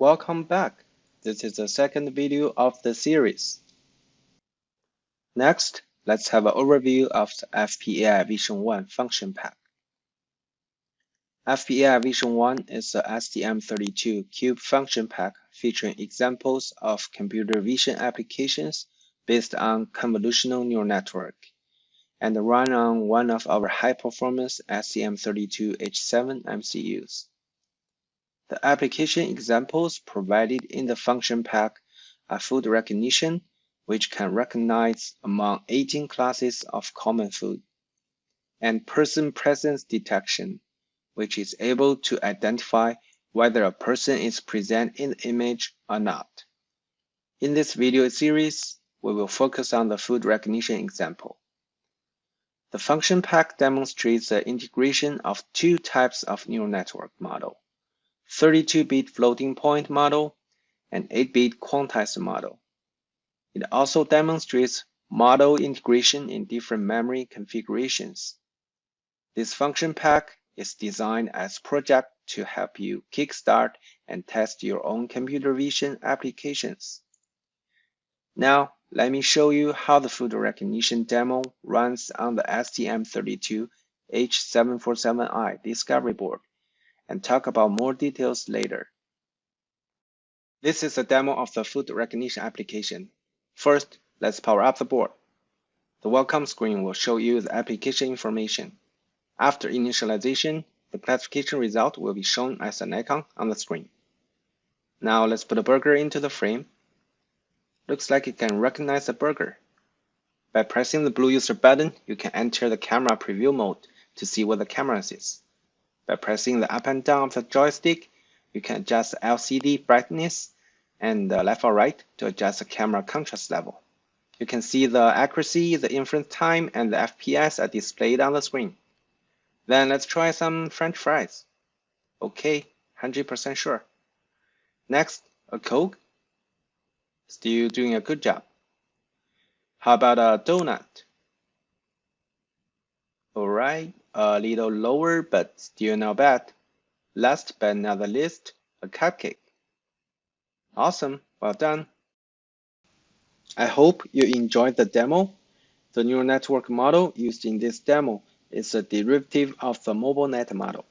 Welcome back. This is the second video of the series. Next, let's have an overview of the FPAI Vision 1 function pack. FPAI Vision 1 is a STM32 Cube function pack featuring examples of computer vision applications based on convolutional neural network and run on one of our high-performance STM32H7 MCUs. The application examples provided in the function pack are food recognition, which can recognize among 18 classes of common food, and person presence detection, which is able to identify whether a person is present in the image or not. In this video series, we will focus on the food recognition example. The function pack demonstrates the integration of two types of neural network model 32-bit floating point model, and 8-bit quantized model. It also demonstrates model integration in different memory configurations. This function pack is designed as project to help you kickstart and test your own computer vision applications. Now, let me show you how the food recognition demo runs on the STM32H747i discovery board and talk about more details later. This is a demo of the food recognition application. First, let's power up the board. The welcome screen will show you the application information. After initialization, the classification result will be shown as an icon on the screen. Now let's put a burger into the frame. Looks like it can recognize the burger. By pressing the blue user button, you can enter the camera preview mode to see what the camera sees. By pressing the up and down of the joystick, you can adjust the LCD brightness and the left or right to adjust the camera contrast level. You can see the accuracy, the inference time, and the FPS are displayed on the screen. Then let's try some french fries. Okay, 100% sure. Next, a Coke. Still doing a good job. How about a donut? Alright, a little lower but still not bad. Last but not the least, a cupcake. Awesome, well done. I hope you enjoyed the demo. The neural network model used in this demo is a derivative of the MobileNet model,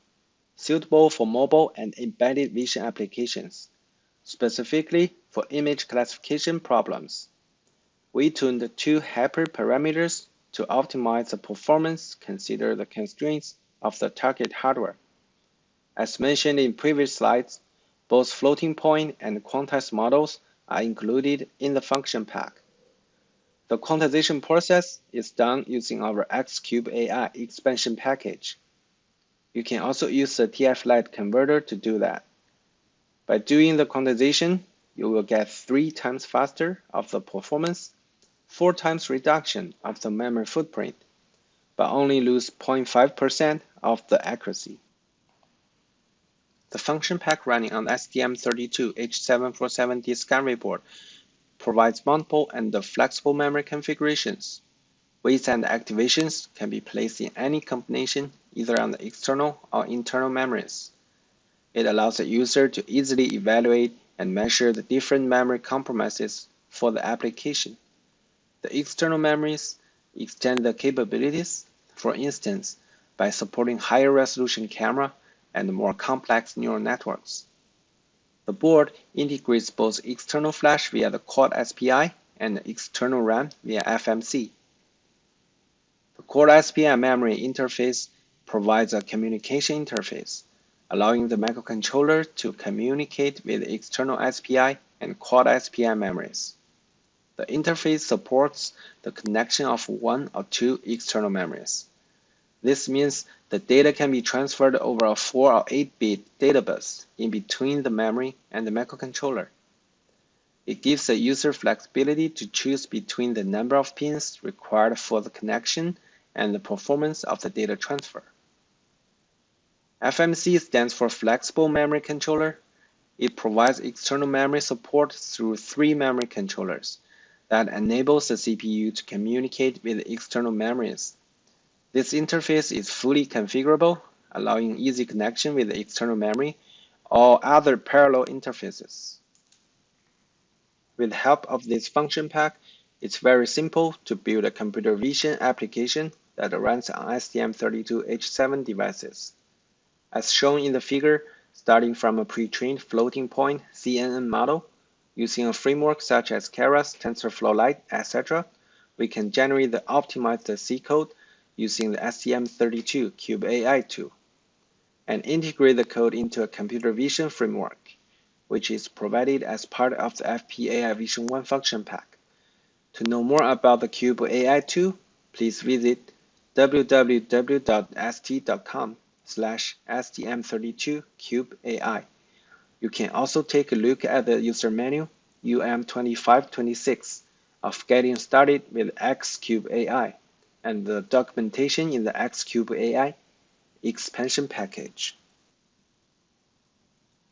suitable for mobile and embedded vision applications, specifically for image classification problems. We tuned two hyperparameters to optimize the performance, consider the constraints of the target hardware. As mentioned in previous slides, both floating point and quantized models are included in the function pack. The quantization process is done using our Xcube AI expansion package. You can also use the TF-Lite converter to do that. By doing the quantization, you will get three times faster of the performance four times reduction of the memory footprint, but only lose 0.5% of the accuracy. The function pack running on STM32H747 discovery board provides multiple and flexible memory configurations. Weights and activations can be placed in any combination either on the external or internal memories. It allows the user to easily evaluate and measure the different memory compromises for the application. The external memories extend the capabilities, for instance, by supporting higher resolution camera and more complex neural networks. The board integrates both external flash via the Quad SPI and external RAM via FMC. The Quad SPI memory interface provides a communication interface, allowing the microcontroller to communicate with external SPI and Quad SPI memories. The interface supports the connection of one or two external memories. This means the data can be transferred over a 4 or 8-bit data bus in between the memory and the microcontroller. It gives the user flexibility to choose between the number of pins required for the connection and the performance of the data transfer. FMC stands for Flexible Memory Controller. It provides external memory support through three memory controllers that enables the CPU to communicate with external memories. This interface is fully configurable, allowing easy connection with external memory or other parallel interfaces. With help of this function pack, it's very simple to build a computer vision application that runs on STM32H7 devices. As shown in the figure, starting from a pre-trained floating point CNN model, using a framework such as Keras, TensorFlow Lite, etc., we can generate the optimized C code using the STM32 Cube AI tool and integrate the code into a computer vision framework, which is provided as part of the FPAI Vision 1 function pack. To know more about the Cube AI tool, please visit www.st.com slash stm32cubeai. You can also take a look at the user manual UM2526 of getting started with Xcube AI and the documentation in the Xcube AI expansion package.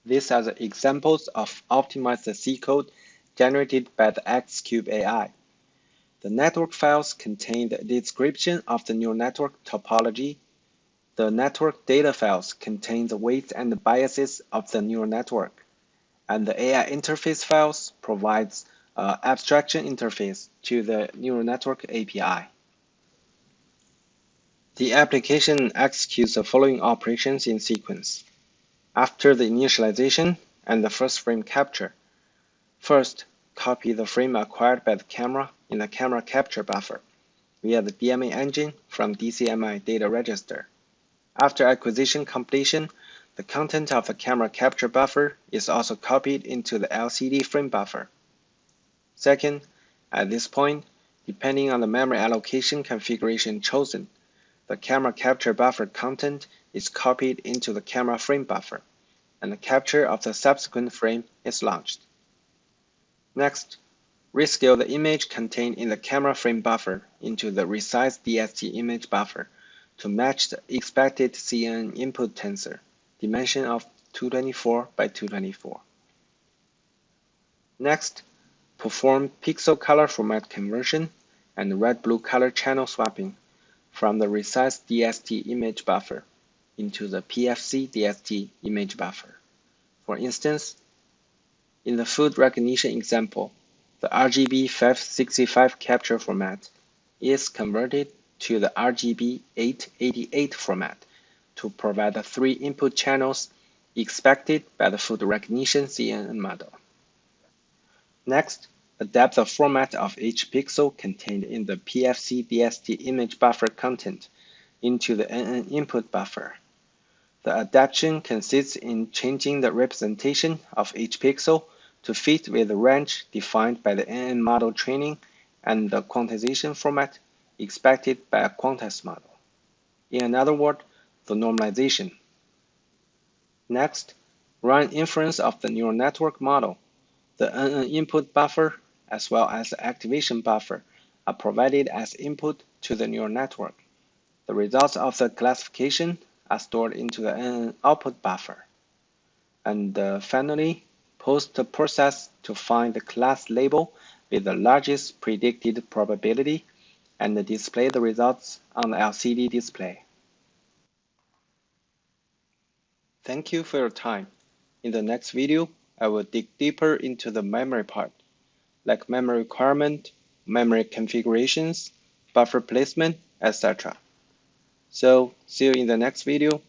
These are the examples of optimized C code generated by the Xcube AI. The network files contain the description of the neural network topology. The network data files contain the weights and biases of the neural network. And the AI interface files provides an abstraction interface to the neural network API. The application executes the following operations in sequence. After the initialization and the first frame capture, first, copy the frame acquired by the camera in the camera capture buffer via the DMA engine from DCMI data register. After acquisition completion, the content of the camera capture buffer is also copied into the LCD frame buffer. Second, at this point, depending on the memory allocation configuration chosen, the camera capture buffer content is copied into the camera frame buffer, and the capture of the subsequent frame is launched. Next, rescale the image contained in the camera frame buffer into the resize DST image buffer to match the expected CN input tensor, dimension of 224 by 224. Next, perform pixel color format conversion and red-blue color channel swapping from the resize DST image buffer into the PFC DST image buffer. For instance, in the food recognition example, the RGB 565 capture format is converted to the RGB 888 format to provide the three input channels expected by the food recognition CNN model. Next, Adapt the format of each pixel contained in the PFC DST image buffer content into the NN input buffer. The adaptation consists in changing the representation of each pixel to fit with the range defined by the NN model training and the quantization format expected by a quantized model. In another word, the normalization. Next, run inference of the neural network model. The NN input buffer as well as the activation buffer are provided as input to the neural network. The results of the classification are stored into the NN output buffer. And uh, finally, post-process to find the class label with the largest predicted probability and display the results on the LCD display. Thank you for your time. In the next video, I will dig deeper into the memory part like memory requirement, memory configurations, buffer placement, etc. So see you in the next video.